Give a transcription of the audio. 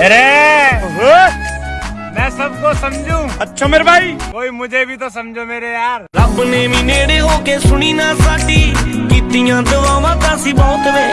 अरे मैं सबको समझू। अच्छा मेरे भाई। कोई मुझे भी तो समझो मेरे यार। रब ने भी नेड़े हो सुनी ना सा कीतियाँ दवावां बहुत वे।